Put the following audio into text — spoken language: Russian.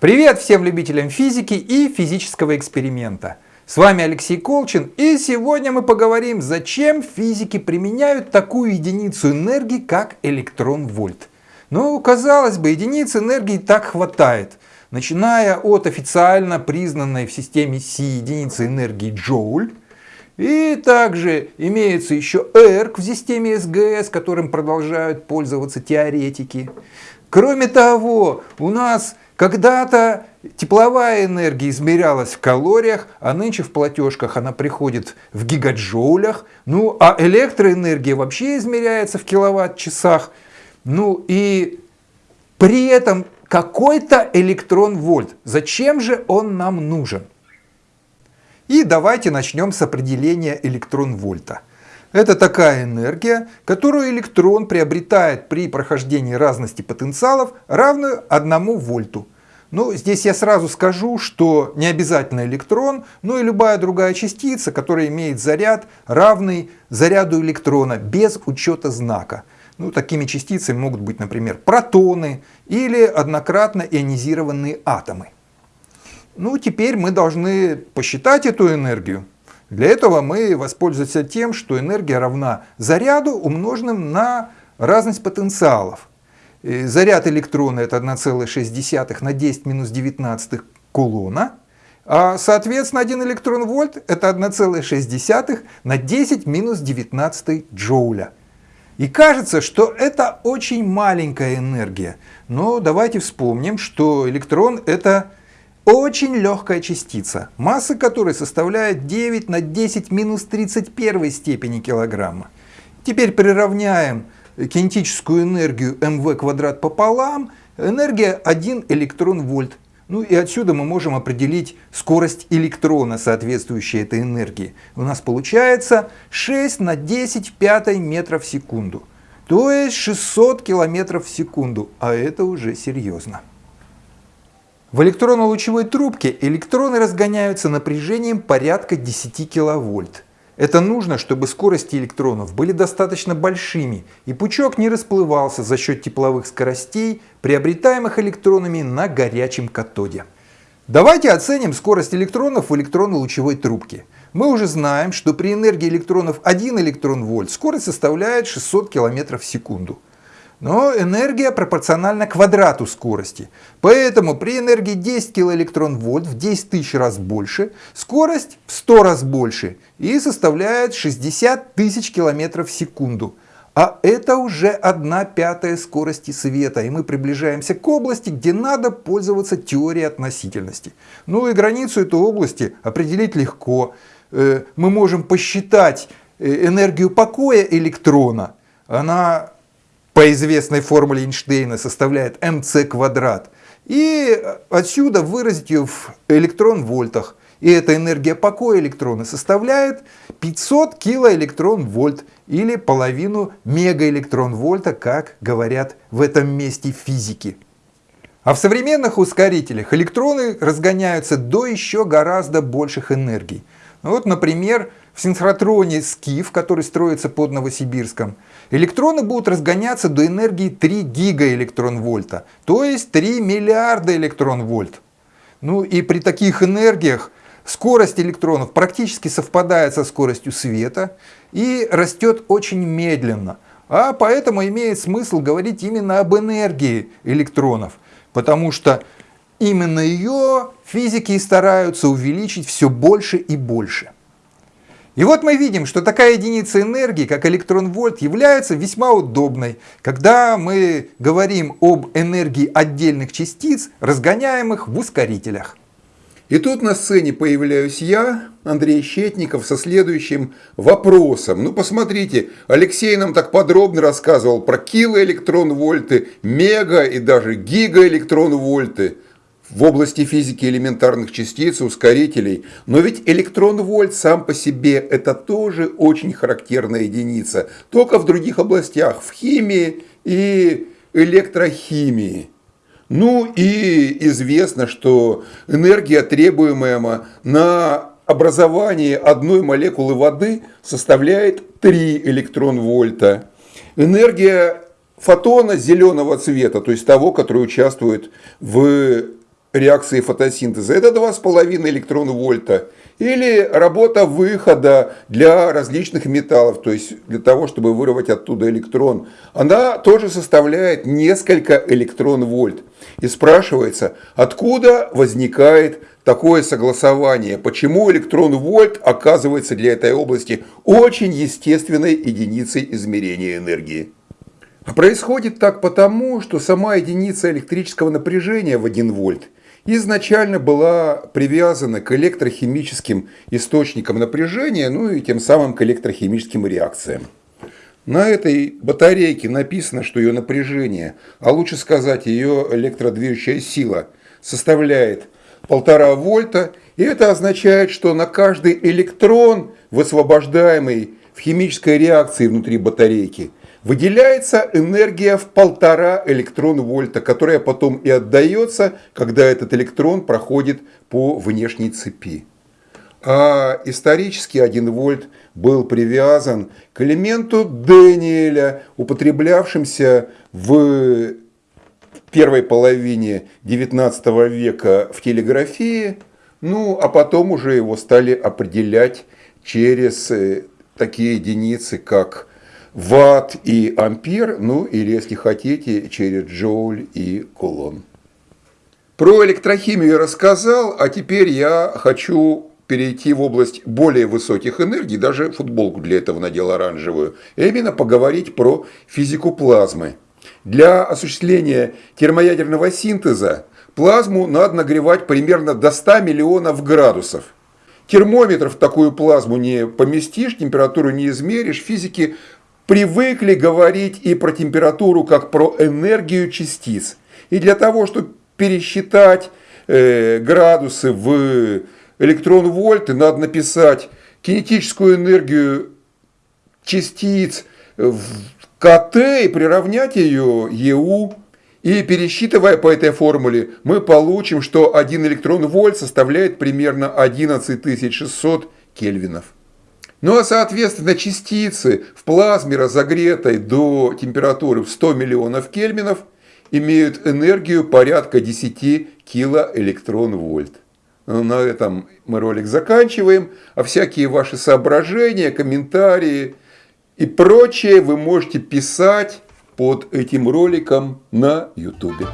Привет всем любителям физики и физического эксперимента. С вами Алексей Колчин и сегодня мы поговорим, зачем физики применяют такую единицу энергии, как электрон-вольт. Ну, казалось бы, единиц энергии так хватает. Начиная от официально признанной в системе Си единицы энергии джоуль, и также имеется еще ЭРК в системе СГС, которым продолжают пользоваться теоретики. Кроме того, у нас когда-то тепловая энергия измерялась в калориях, а нынче в платежках она приходит в гигаджоулях. Ну, а электроэнергия вообще измеряется в киловатт-часах. Ну и при этом какой-то электрон-вольт. Зачем же он нам нужен? И давайте начнем с определения электрон-вольта. Это такая энергия, которую электрон приобретает при прохождении разности потенциалов, равную 1 вольту. Ну, здесь я сразу скажу, что не обязательно электрон, но и любая другая частица, которая имеет заряд, равный заряду электрона, без учета знака. Ну, такими частицами могут быть, например, протоны или однократно ионизированные атомы. Ну, теперь мы должны посчитать эту энергию. Для этого мы воспользуемся тем, что энергия равна заряду, умноженным на разность потенциалов. Заряд электрона это 1,6 на 10 минус 19 кулона, а соответственно 1 электрон вольт это 1,6 на 10 минус 19 джоуля. И кажется, что это очень маленькая энергия, но давайте вспомним, что электрон это очень легкая частица, масса которой составляет 9 на 10 минус 31 степени килограмма. Теперь приравняем кинетическую энергию mv квадрат пополам, энергия 1 электрон вольт. Ну и отсюда мы можем определить скорость электрона, соответствующей этой энергии. У нас получается 6 на 10 пятой метров в секунду. То есть 600 километров в секунду, а это уже серьезно. В электронно-лучевой трубке электроны разгоняются напряжением порядка 10 киловольт. Это нужно, чтобы скорости электронов были достаточно большими и пучок не расплывался за счет тепловых скоростей, приобретаемых электронами на горячем катоде. Давайте оценим скорость электронов в электронно-лучевой трубке. Мы уже знаем, что при энергии электронов 1 электрон вольт скорость составляет 600 км в секунду. Но энергия пропорциональна квадрату скорости. Поэтому при энергии 10 килоэлектрон-вольт в 10 тысяч раз больше, скорость в 100 раз больше и составляет 60 тысяч километров в секунду. А это уже 1 пятая скорости света, и мы приближаемся к области, где надо пользоваться теорией относительности. Ну и границу этой области определить легко. Э, мы можем посчитать э, энергию покоя электрона. Она по известной формуле Эйнштейна составляет mc квадрат. И отсюда выразить ее в электрон-вольтах. И эта энергия покоя электрона составляет 500 килоэлектрон-вольт или половину мегаэлектрон-вольта, как говорят в этом месте физики. А в современных ускорителях электроны разгоняются до еще гораздо больших энергий. Вот, например, в синхротроне Скиф, который строится под Новосибирском, электроны будут разгоняться до энергии 3 гигаэлектрон-вольта, то есть 3 миллиарда электрон-вольт. Ну и при таких энергиях скорость электронов практически совпадает со скоростью света и растет очень медленно. А поэтому имеет смысл говорить именно об энергии электронов, потому что именно ее физики стараются увеличить все больше и больше. И вот мы видим, что такая единица энергии, как электрон-вольт, является весьма удобной, когда мы говорим об энергии отдельных частиц, разгоняемых в ускорителях. И тут на сцене появляюсь я, Андрей Щетников, со следующим вопросом. Ну, посмотрите, Алексей нам так подробно рассказывал про килоэлектрон-вольты, мега и даже гигаэлектрон-вольты в области физики элементарных частиц, ускорителей. Но ведь электрон-вольт сам по себе это тоже очень характерная единица, только в других областях, в химии и электрохимии. Ну и известно, что энергия, требуемая на образование одной молекулы воды, составляет 3 электрон-вольта. Энергия фотона зеленого цвета, то есть того, который участвует в реакции фотосинтеза, это 2,5 электрон-вольта. Или работа выхода для различных металлов, то есть для того, чтобы вырвать оттуда электрон, она тоже составляет несколько электрон-вольт. И спрашивается, откуда возникает такое согласование, почему электрон-вольт оказывается для этой области очень естественной единицей измерения энергии. А происходит так потому, что сама единица электрического напряжения в 1 вольт – изначально была привязана к электрохимическим источникам напряжения, ну и тем самым к электрохимическим реакциям. На этой батарейке написано, что ее напряжение, а лучше сказать ее электродвижущая сила, составляет полтора вольта, и это означает, что на каждый электрон, высвобождаемый в химической реакции внутри батарейки, выделяется энергия в полтора электрон-вольта, которая потом и отдается, когда этот электрон проходит по внешней цепи. А исторически 1 вольт был привязан к элементу Дэниеля, употреблявшимся в первой половине 19 века в телеграфии, ну а потом уже его стали определять через э, такие единицы, как ватт и ампер, ну или, если хотите, через джоуль и кулон. Про электрохимию я рассказал, а теперь я хочу перейти в область более высоких энергий, даже футболку для этого надел оранжевую, и именно поговорить про физику плазмы. Для осуществления термоядерного синтеза плазму надо нагревать примерно до 100 миллионов градусов. Термометр в такую плазму не поместишь, температуру не измеришь, физики привыкли говорить и про температуру, как про энергию частиц. И для того, чтобы пересчитать э, градусы в электрон-вольты, надо написать кинетическую энергию частиц в КТ и приравнять ее ЕУ. И пересчитывая по этой формуле, мы получим, что 1 электрон-вольт составляет примерно 11600 кельвинов. Ну а соответственно частицы в плазме, разогретой до температуры в 100 миллионов кельвинов, имеют энергию порядка 10 килоэлектрон-вольт. Ну, на этом мы ролик заканчиваем, а всякие ваши соображения, комментарии и прочее вы можете писать под этим роликом на YouTube.